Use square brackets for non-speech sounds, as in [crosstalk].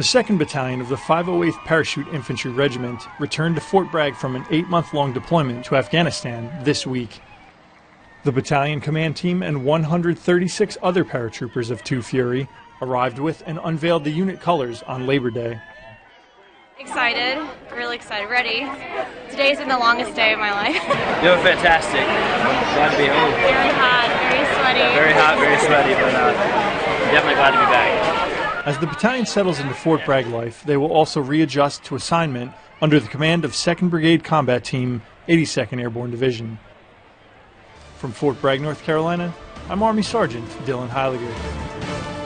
The 2nd Battalion of the 508th Parachute Infantry Regiment returned to Fort Bragg from an eight month long deployment to Afghanistan this week. The battalion command team and 136 other paratroopers of 2 Fury arrived with and unveiled the unit colors on Labor Day. Excited, really excited, ready. Today's been the longest day of my life. [laughs] Doing fantastic. Glad to be home. Very hot, very sweaty. Very hot, very sweaty, but uh, definitely glad to be back. As the battalion settles into Fort Bragg life, they will also readjust to assignment under the command of 2nd Brigade Combat Team, 82nd Airborne Division. From Fort Bragg, North Carolina, I'm Army Sergeant Dylan Heiliger.